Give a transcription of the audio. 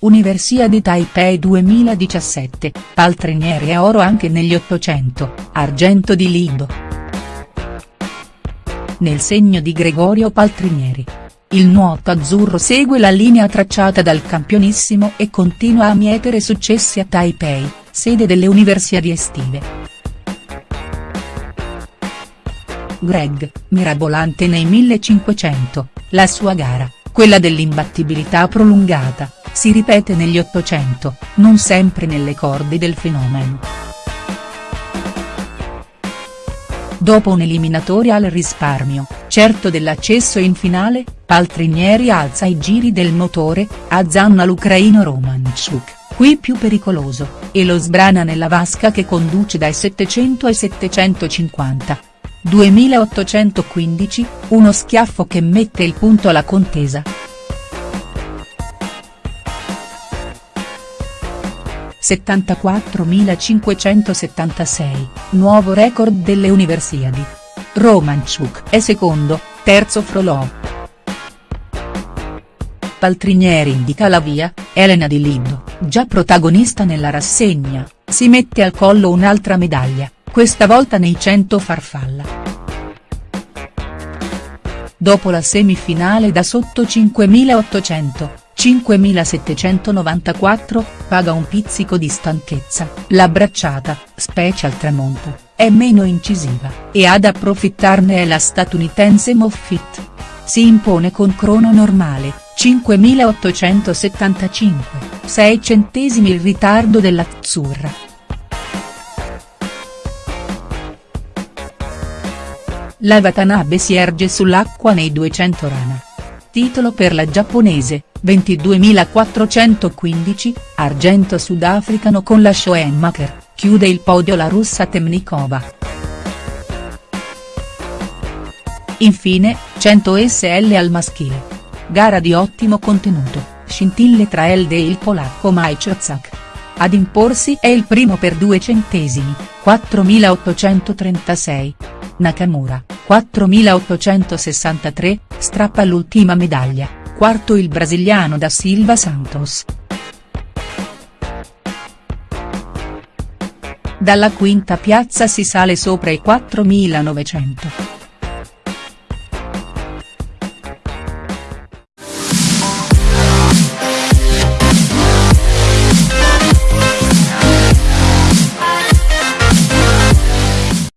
Universiadi Taipei 2017, paltrinieri e oro anche negli 800, argento di Lido. Nel segno di Gregorio Paltrinieri. Il nuoto azzurro segue la linea tracciata dal campionissimo e continua a mietere successi a Taipei, sede delle Universiadi estive. Greg, mirabolante nei 1500, la sua gara, quella dell'imbattibilità prolungata, si ripete negli Ottocento, non sempre nelle corde del fenomeno. Dopo un'eliminatoria al risparmio, certo dell'accesso in finale, Paltrinieri alza i giri del motore, azzanna l'ucraino Romanchuk, qui più pericoloso, e lo sbrana nella vasca che conduce dai 700 ai 750. 2815, uno schiaffo che mette il punto alla contesa. 74.576, nuovo record delle Universiadi. Romanchuk è secondo, terzo Frolov. Paltrinieri indica la via, Elena Di Lindo, già protagonista nella rassegna, si mette al collo un'altra medaglia, questa volta nei 100 farfalla. Dopo la semifinale da sotto 5800, 5794, paga un pizzico di stanchezza, la bracciata, specie al tramonto, è meno incisiva, e ad approfittarne è la statunitense Moffitt. Si impone con crono normale, 5875, 6 centesimi il ritardo dell'Azzurra. La Watanabe si erge sull'acqua nei 200 rana. Titolo per la giapponese, 22.415, argento sudafricano con la Schoenmaker, chiude il podio la russa Temnikova. Infine, 100 SL al maschile. Gara di ottimo contenuto, scintille tra Elde e il polacco Majczak. Ad imporsi è il primo per due centesimi, 4.836. Nakamura, 4.863, strappa l'ultima medaglia quarto il brasiliano da Silva Santos. Dalla quinta piazza si sale sopra i 4.900.